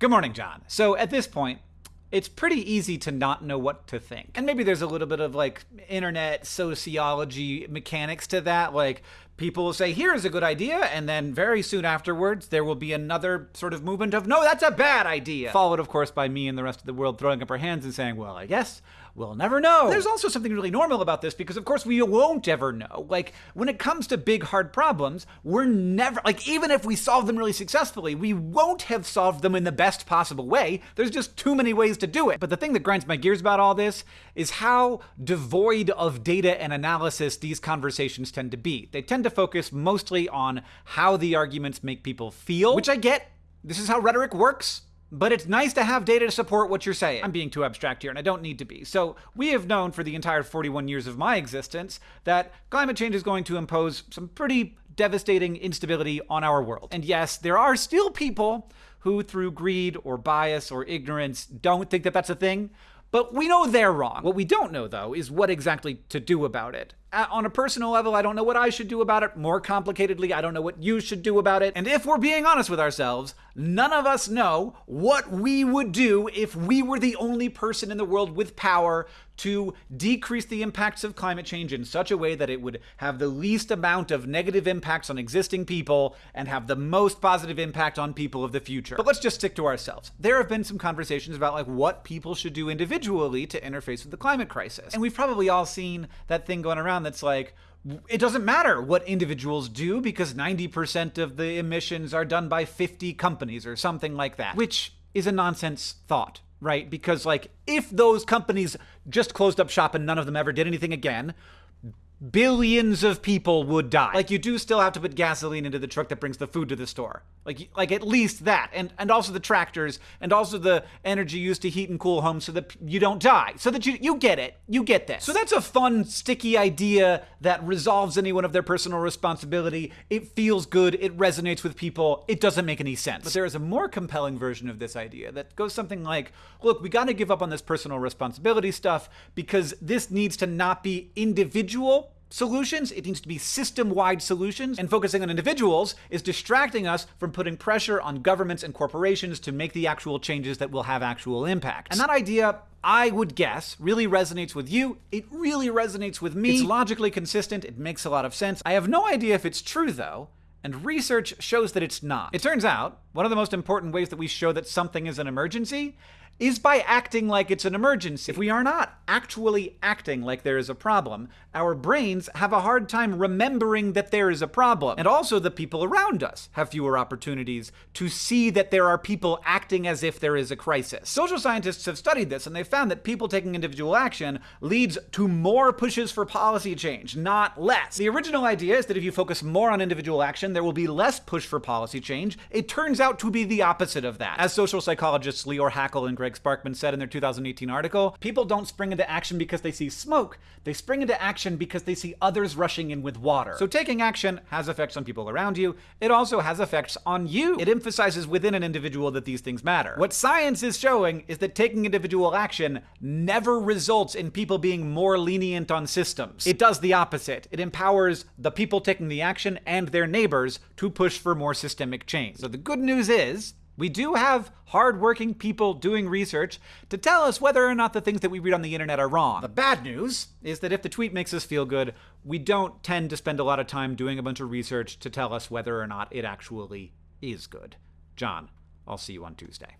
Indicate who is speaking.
Speaker 1: Good morning, John. So at this point, it's pretty easy to not know what to think. And maybe there's a little bit of like internet sociology mechanics to that. Like people will say, here's a good idea. And then very soon afterwards, there will be another sort of movement of, no, that's a bad idea. Followed, of course, by me and the rest of the world throwing up our hands and saying, well, I guess we'll never know. There's also something really normal about this because, of course, we won't ever know. Like, when it comes to big, hard problems, we're never, like, even if we solve them really successfully, we won't have solved them in the best possible way. There's just too many ways to do it. But the thing that grinds my gears about all this is how devoid of data and analysis these conversations tend to be. They tend to focus mostly on how the arguments make people feel, which I get. This is how rhetoric works. But it's nice to have data to support what you're saying. I'm being too abstract here, and I don't need to be. So, we have known for the entire 41 years of my existence that climate change is going to impose some pretty devastating instability on our world. And yes, there are still people who, through greed or bias or ignorance, don't think that that's a thing. But we know they're wrong. What we don't know, though, is what exactly to do about it. Uh, on a personal level, I don't know what I should do about it. More complicatedly, I don't know what you should do about it. And if we're being honest with ourselves, none of us know what we would do if we were the only person in the world with power to decrease the impacts of climate change in such a way that it would have the least amount of negative impacts on existing people and have the most positive impact on people of the future. But let's just stick to ourselves. There have been some conversations about like what people should do individually to interface with the climate crisis. And we've probably all seen that thing going around that's like, it doesn't matter what individuals do because 90% of the emissions are done by 50 companies or something like that, which is a nonsense thought, right? Because, like, if those companies just closed up shop and none of them ever did anything again, billions of people would die. Like you do still have to put gasoline into the truck that brings the food to the store. Like like at least that. And and also the tractors and also the energy used to heat and cool homes so that you don't die. So that you you get it. You get this. So that's a fun sticky idea that resolves anyone of their personal responsibility. It feels good. It resonates with people. It doesn't make any sense. But there is a more compelling version of this idea that goes something like, look, we got to give up on this personal responsibility stuff because this needs to not be individual solutions. It needs to be system wide solutions. And focusing on individuals is distracting us from putting pressure on governments and corporations to make the actual changes that will have actual impact. And that idea. I would guess really resonates with you. It really resonates with me. It's logically consistent. It makes a lot of sense. I have no idea if it's true though, and research shows that it's not. It turns out, one of the most important ways that we show that something is an emergency is by acting like it's an emergency. If we are not actually acting like there is a problem, our brains have a hard time remembering that there is a problem. And also, the people around us have fewer opportunities to see that there are people acting as if there is a crisis. Social scientists have studied this, and they found that people taking individual action leads to more pushes for policy change, not less. The original idea is that if you focus more on individual action, there will be less push for policy change. It turns out to be the opposite of that. As social psychologists Leor Hackel and Gregg Sparkman said in their 2018 article, people don't spring into action because they see smoke. They spring into action because they see others rushing in with water. So taking action has effects on people around you. It also has effects on you. It emphasizes within an individual that these things matter. What science is showing is that taking individual action never results in people being more lenient on systems. It does the opposite. It empowers the people taking the action and their neighbors to push for more systemic change. So the good news is we do have hardworking people doing research to tell us whether or not the things that we read on the internet are wrong. The bad news is that if the tweet makes us feel good, we don't tend to spend a lot of time doing a bunch of research to tell us whether or not it actually is good. John, I'll see you on Tuesday.